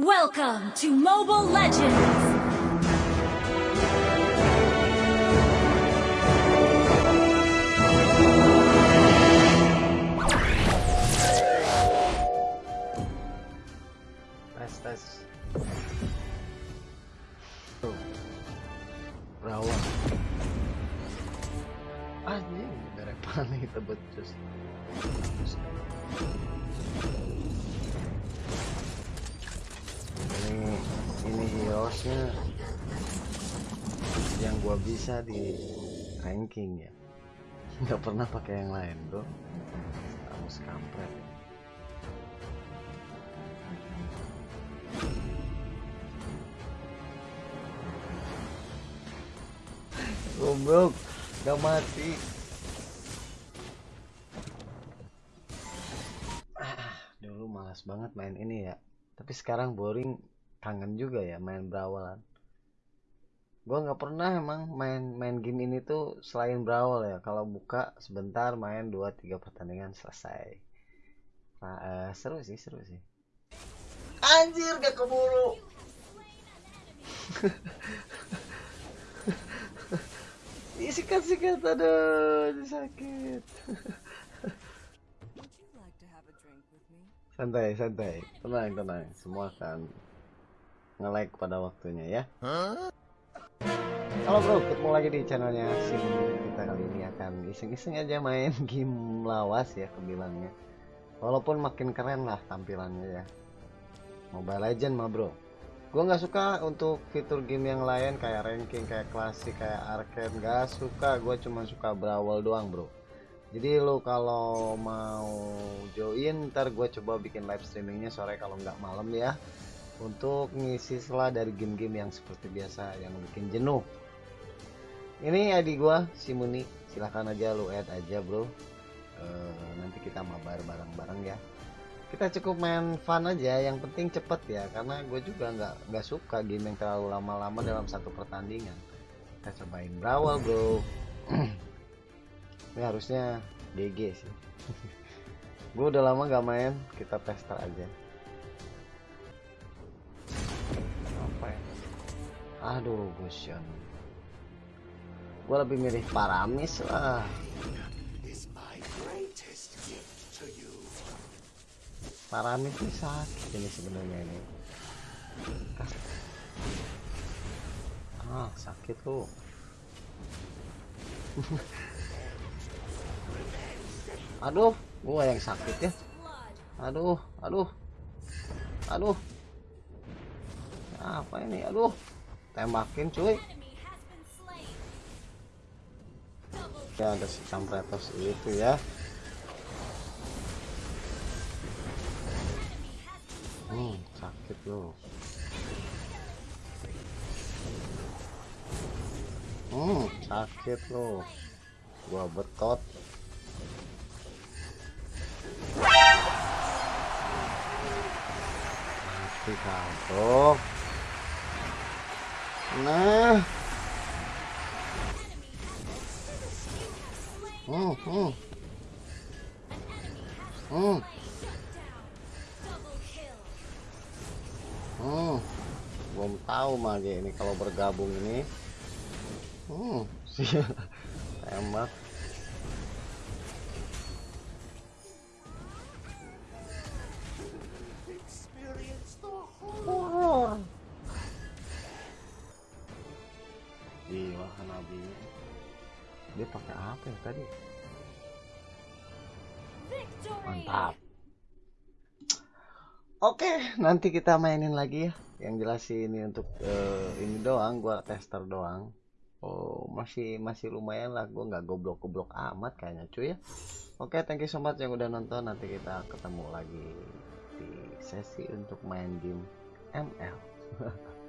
Welcome to Mobile Legends! that's oh. round one. Ah, yeah, Direct pa nakita but just... just... yang gua bisa di ranking ya nggak pernah pakai yang lain bro. Harus kampret ya. goblok gak mati. Ah, dulu malas banget main ini ya. Tapi sekarang boring kangen juga ya main berawalan. Gua nggak pernah emang main main game ini tuh selain berawal ya. Kalau buka sebentar main 2-3 pertandingan selesai. Nah, eh, seru sih seru sih. Anjir gak keburu. Sikat sikat aduh sakit. Santai santai. Tenang tenang. Semua akan nge-like pada waktunya ya. Halo bro. Ketemu lagi di channelnya sim. Kita kali ini akan iseng-iseng aja main game lawas ya kebilangnya walaupun makin keren lah tampilannya ya. Mobile Legend mah bro. Gue nggak suka untuk fitur game yang lain kayak ranking kayak klasik kayak arcade. Nggak suka. Gue cuma suka berawal doang bro. Jadi lo kalau mau join ntar gue coba bikin live streamingnya sore kalau nggak malam ya untuk ngisi sela dari game-game yang seperti biasa yang bikin jenuh. Ini ID gue si Muni. Silahkan aja lo add aja bro. Eh, nanti kita mabar bareng-bareng ya. Kita cukup main fun aja yang penting cepet ya. Karena gue juga nggak nggak suka game yang terlalu lama-lama dalam satu pertandingan. Kita cobain berawal bro. Ini harusnya GG sih. Gue udah lama gak main kita tester aja aduh Gusion gue lebih milih Paramis lah. Paramis ini sakit ini sebenarnya ini. Ah sakit tuh. Aduh gua yang sakit ya. Aduh aduh. Aduh. Apa ini? Aduh tembakin cuy. Ya ada si kampretos itu ya. Hmm sakit loh hmm sakit loh gua betot mati kau nah. Hmm hmm hmm hmm belum tahu mage ini kalau bergabung ini. Sih tembak gila Hanabi. Dia pakai apa ya tadi? Mantap. Oke nanti kita mainin lagi ya. Yang jelas sih ini untuk eh, ini doang gua tester doang. Oh masih masih lumayan lah. Gua nggak goblok-goblok amat kayaknya cuy ya. Oke thank you so much yang udah nonton. Nanti kita ketemu lagi di sesi untuk main game ML